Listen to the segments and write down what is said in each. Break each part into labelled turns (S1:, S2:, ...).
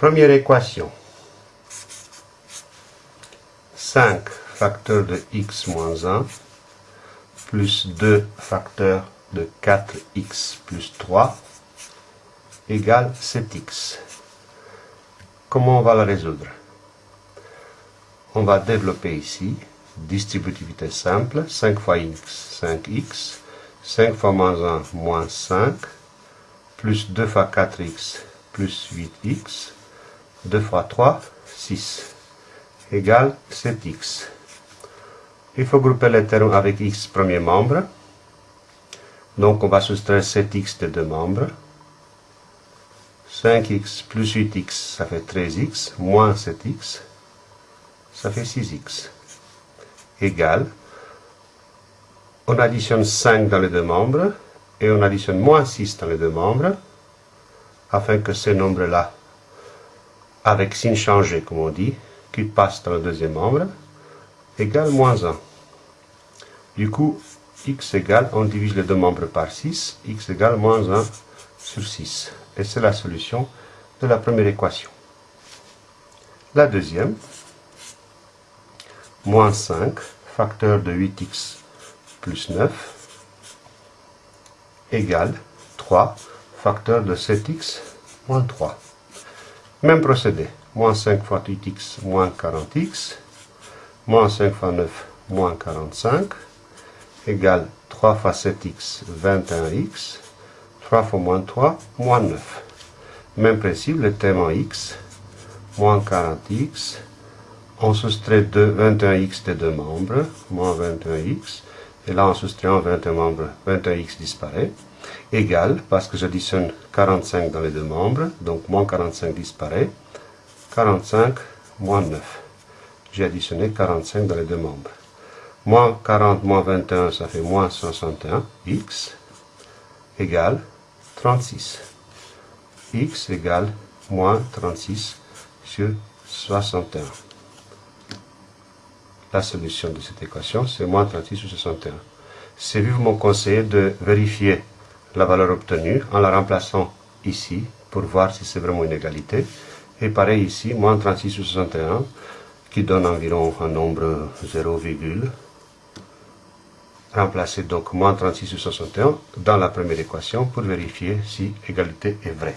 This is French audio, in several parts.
S1: Première équation. 5 facteurs de x moins 1 plus 2 facteurs de 4x plus 3 égale 7x. Comment on va la résoudre? On va développer ici distributivité simple, 5 fois x, 5x, 5 fois moins 1, moins 5, plus 2 fois 4x, plus 8x, 2 fois 3, 6, égale 7x. Il faut grouper les termes avec x premier membre. Donc on va soustraire 7x des deux membres. 5x plus 8x, ça fait 13x, moins 7x, ça fait 6x. Égal. On additionne 5 dans les deux membres et on additionne moins 6 dans les deux membres afin que ces nombres-là, avec signe changé comme on dit, qui passe dans le deuxième membre, égale moins 1. Du coup, x égale, on divise les deux membres par 6, x égale moins 1 sur 6. Et c'est la solution de la première équation. La deuxième, moins 5, facteur de 8x plus 9, égale 3, facteur de 7x moins 3. Même procédé. Moins 5 fois 8x moins 40x, moins 5 fois 9 moins 45, égale 3 fois 7x, 21x, 3 fois moins 3, moins 9. Même principe, le thème en x, moins 40x, on soustrait 21x des deux membres, moins 21x, et là en soustrayant 21 membres, 21x disparaît, égal, parce que j'additionne 45 dans les deux membres, donc moins 45 disparaît, 45 moins 9. J'ai additionné 45 dans les deux membres. Moins 40 moins 21, ça fait moins 61. x égale 36. x égale moins 36 sur 61. La solution de cette équation, c'est moins 36 sur 61. C'est vivement conseillé de vérifier la valeur obtenue en la remplaçant ici pour voir si c'est vraiment une égalité. Et pareil ici, moins 36 sur 61, qui donne environ un nombre 0, remplacer donc moins 36 sur 61 dans la première équation pour vérifier si égalité est vraie.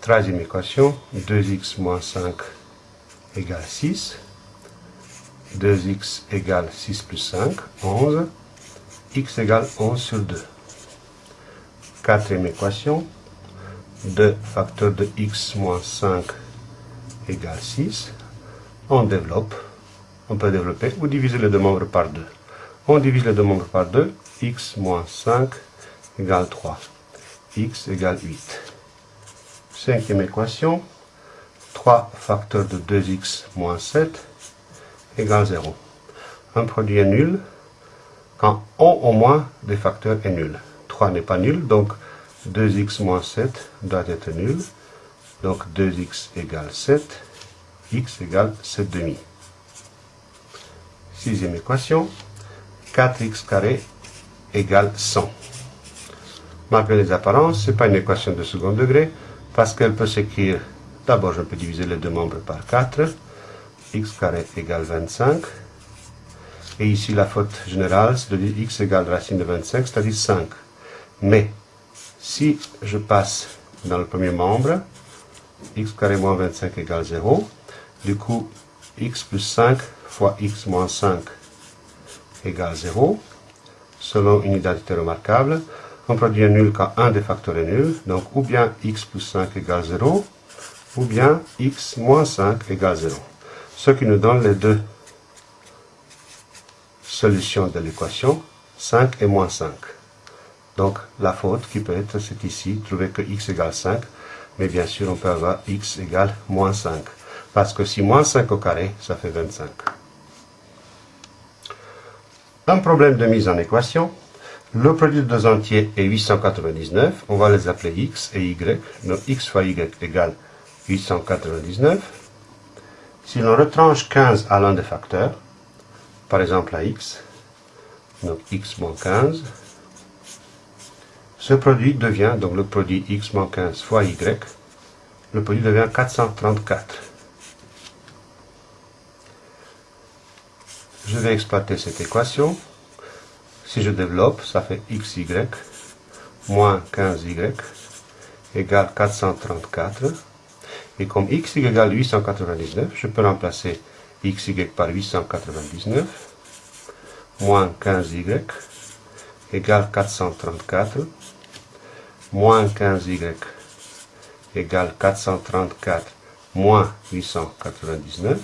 S1: Troisième équation, 2x moins 5 égale 6. 2x égale 6 plus 5, 11. x égale 11 sur 2. Quatrième équation, 2 facteur de x moins 5 égale 6. On développe, on peut développer ou diviser les deux membres par 2. On divise les deux membres par 2, x moins 5 égale 3. x égale 8. Cinquième équation, 3 facteurs de 2x moins 7 égale 0. Un produit est nul quand on au moins des facteurs est nul. 3 n'est pas nul, donc 2x moins 7 doit être nul. Donc 2x égale 7, x égale 7 demi. Sixième équation, 4x carré égale 100. Malgré les apparences, ce n'est pas une équation de second degré, parce qu'elle peut s'écrire, d'abord je peux diviser les deux membres par 4, x carré égale 25, et ici la faute générale, c'est de dire x égale racine de 25, c'est-à-dire 5. Mais, si je passe dans le premier membre, x carré moins 25 égale 0, du coup, x plus 5 fois x moins 5 égale 0, selon une identité remarquable, on produit un nul quand un des facteurs est nul, donc ou bien x plus 5 égale 0, ou bien x moins 5 égale 0. Ce qui nous donne les deux solutions de l'équation, 5 et moins 5. Donc la faute qui peut être, c'est ici, trouver que x égale 5, mais bien sûr on peut avoir x égale moins 5. Parce que si moins 5 au carré, ça fait 25. Un problème de mise en équation. Le produit de deux entiers est 899. On va les appeler x et y. Donc x fois y égale 899. Si l'on retranche 15 à l'un des facteurs, par exemple à x, donc x moins 15, Ce produit devient, donc le produit x moins 15 fois y, le produit devient 434. Je vais exploiter cette équation. Si je développe, ça fait xy moins 15y égale 434. Et comme x égale 899, je peux remplacer xy par 899 moins 15y égale 434 moins 15y égale 434 moins 899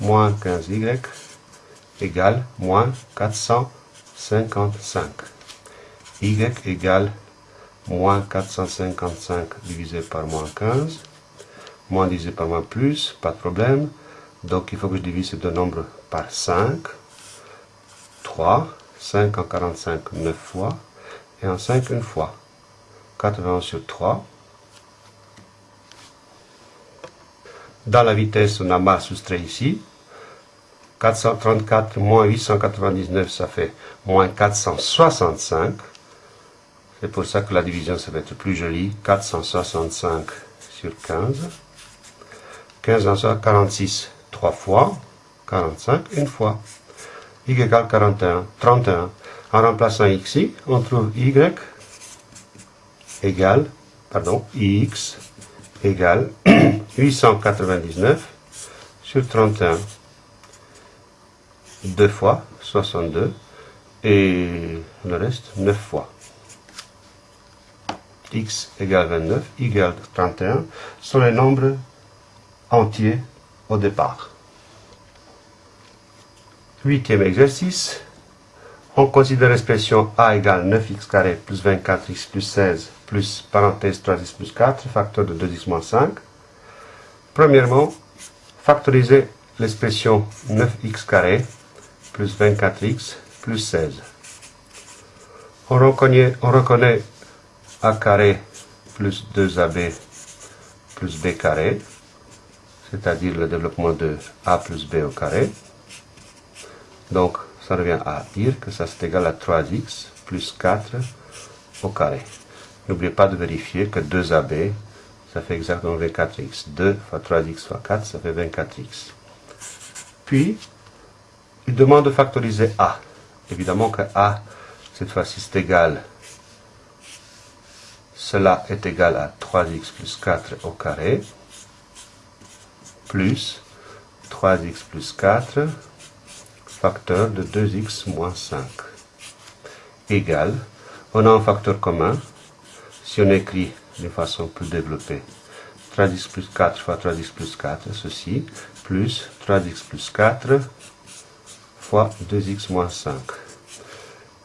S1: moins 15y égale moins 455. y égale moins 455 divisé par moins 15. Moins divisé par moins plus, pas de problème. Donc il faut que je divise ces deux nombres par 5. 3. 5 en 45, 9 fois. Et en 5, une fois. 80 sur 3. Dans la vitesse, on a masse soustrait ici. 434 moins 899, ça fait moins 465. C'est pour ça que la division, ça va être plus jolie. 465 sur 15. 15 en 46, 3 fois. 45, une fois. y égale 41, 31. En remplaçant x, on trouve y égale, pardon, ix égale 899 sur 31. 2 fois 62 et le reste 9 fois. x égale 29, y égale 31 sont les nombres entiers au départ. Huitième exercice. On considère l'expression a égale 9x carré plus 24x plus 16 plus parenthèse 3x plus 4, facteur de 2x moins 5. Premièrement, factoriser l'expression 9x carré plus 24x plus 16. On reconnaît, on reconnaît a carré plus 2ab plus b carré, c'est-à-dire le développement de a plus b au carré. Donc, ça revient à dire que ça c'est égal à 3x plus 4 au carré. N'oubliez pas de vérifier que 2ab, ça fait exactement 24x. 2 fois 3x fois 4, ça fait 24x. Puis, il demande de factoriser A. Évidemment que A, cette fois-ci, c'est égal. Cela est égal à 3x plus 4 au carré, plus 3x plus 4, facteur de 2x moins 5, égal, on a un facteur commun, si on écrit de façon plus développée, 3x plus 4 fois 3x plus 4, ceci, plus 3x plus 4 2x moins 5.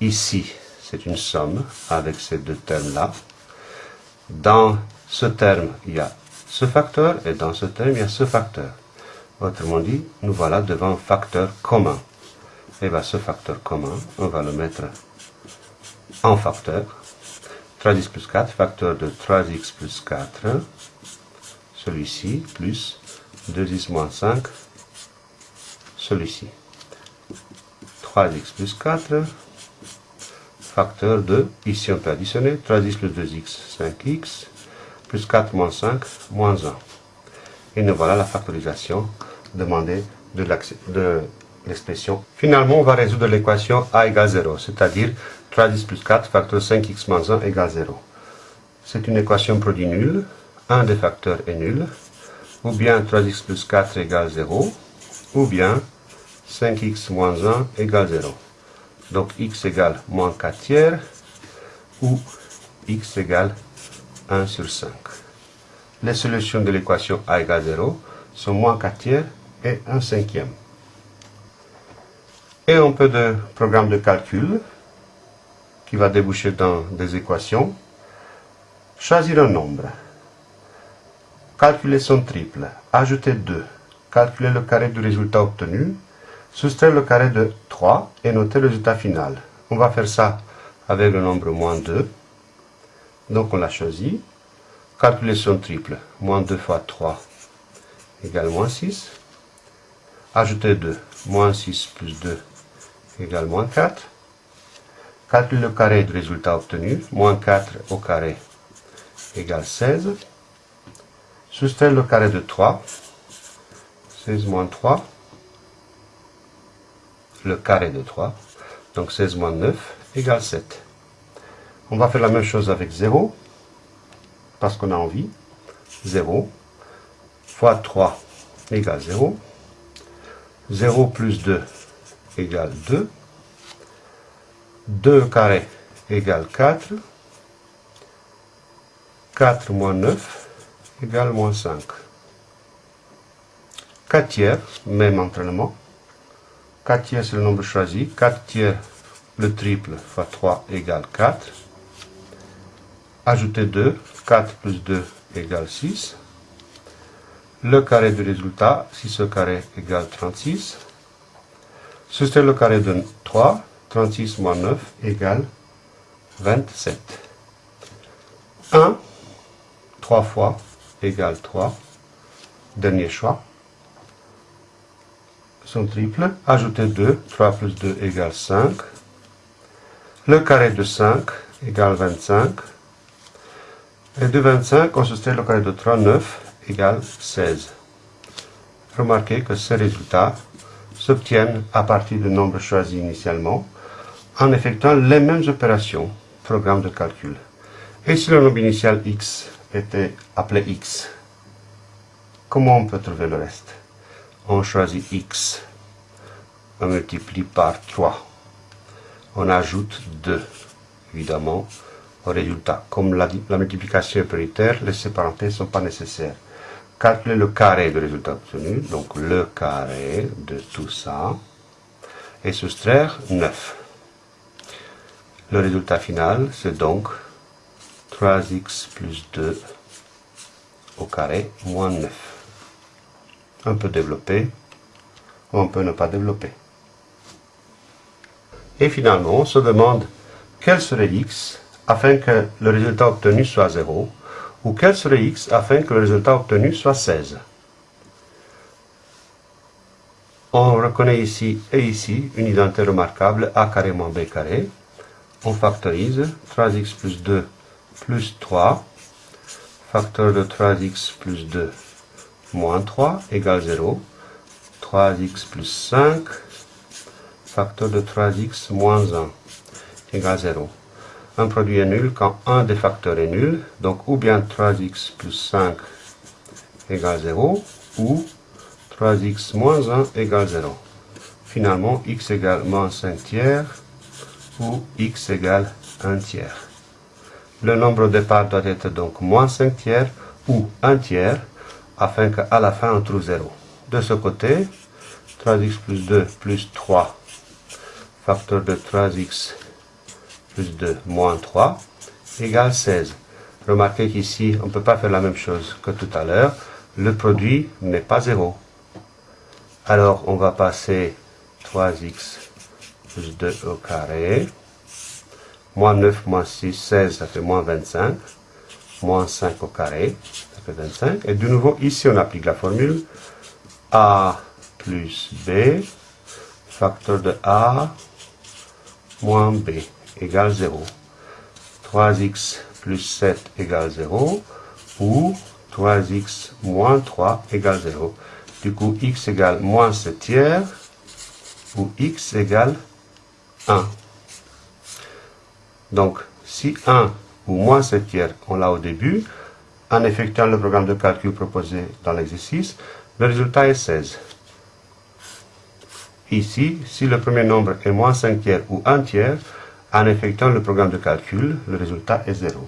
S1: Ici, c'est une somme avec ces deux termes-là. Dans ce terme, il y a ce facteur et dans ce terme, il y a ce facteur. Autrement dit, nous voilà devant un facteur commun. Et bien ce facteur commun, on va le mettre en facteur. 3x plus 4, facteur de 3x plus 4, celui-ci, plus 2x moins 5, celui-ci. 3x plus 4, facteur de, ici on peut additionner, 3x plus 2x, 5x, plus 4 moins 5, moins 1. Et nous voilà la factorisation demandée de l'expression. Finalement, on va résoudre l'équation a égale 0, c'est-à-dire 3x plus 4, facteur 5x moins 1 égale 0. C'est une équation produit nulle, un des facteurs est nul, ou bien 3x plus 4 égale 0, ou bien 5x moins 1 égale 0. Donc x égale moins 4 tiers ou x égale 1 sur 5. Les solutions de l'équation a égale 0 sont moins 4 tiers et 1 cinquième. Et un peu de programme de calcul qui va déboucher dans des équations. Choisir un nombre. Calculer son triple. Ajouter 2. Calculer le carré du résultat obtenu soustraire le carré de 3 et noter le résultat final. On va faire ça avec le nombre moins 2. Donc on l'a choisi. Calculer son triple. Moins 2 fois 3 égale moins 6. Ajouter 2. Moins 6 plus 2 égale moins 4. Calcule le carré du résultat obtenu. Moins 4 au carré égale 16. Soustrait le carré de 3. 16 moins 3. Le carré de 3. Donc 16 moins 9 égale 7. On va faire la même chose avec 0. Parce qu'on a envie. 0 fois 3 égale 0. 0 plus 2 égale 2. 2 carré égale 4. 4 moins 9 égale moins 5. 4 tiers, même entraînement. 4 tiers, c'est le nombre choisi. 4 tiers, le triple fois 3 égale 4. Ajoutez 2. 4 plus 2 égale 6. Le carré du résultat, 6 au carré égale 36. Soustraire le carré de 3. 36 moins 9 égale 27. 1, 3 fois égale 3. Dernier choix. Son triple. Ajoutez 2. 3 plus 2 égale 5. Le carré de 5 égale 25. Et de 25, on soustrait le carré de 3, 9 égale 16. Remarquez que ces résultats s'obtiennent à partir du nombre choisi initialement en effectuant les mêmes opérations, programme de calcul. Et si le nombre initial x était appelé x, comment on peut trouver le reste? On choisit x, on multiplie par 3, on ajoute 2, évidemment, résultat. Comme la, multiplication est prioritaire, les séparantés ne sont pas nécessaires. Calculer le carré du résultat obtenu, donc le carré de tout ça, et soustraire 9. Le résultat final, c'est donc 3x plus 2 au carré moins 9. On peut développer, on peut ne pas développer. Et finalement, on se demande quel serait x afin que le résultat obtenu soit 0, ou quel serait x afin que le résultat obtenu soit 16. On reconnaît ici et ici une identité remarquable a carré moins b carré, on factorise 3x plus 2 plus 3, facteur de 3x plus 2 moins 3 égale 0, 3x plus 5, facteur de 3x moins 1 égale 0. Un produit est nul quand un des facteurs est nul, donc ou bien 3x plus 5 égale 0, ou 3x moins 1 égale 0. Finalement, x égale moins 5 tiers, ou x égale 1 tiers. Le nombre au départ doit être donc moins 5 tiers ou 1 tiers afin qu'à la fin on trouve 0. De ce côté, 3x plus 2 plus 3, facteur de 3x plus 2 moins 3, égale 16. Remarquez qu'ici, on ne peut pas faire la même chose que tout à l'heure. Le produit n'est pas 0. Alors, on va passer 3x plus 2 au carré. Moins 9, moins 6, 16, ça fait moins 25. Moins 5 au carré, ça fait 25. Et de nouveau, ici, on applique la formule. A plus B, facteur de A, moins B, égale 0. 3x plus 7 égale 0, ou 3x moins 3 égale 0. Du coup, x égale moins 7 tiers, ou x égale 1. Donc, si 1 ou moins 7 tiers, on l'a au début, en effectuant le programme de calcul proposé dans l'exercice, le résultat est 16. Ici, si le premier nombre est moins 5 tiers ou 1 tiers, en effectuant le programme de calcul, le résultat est 0.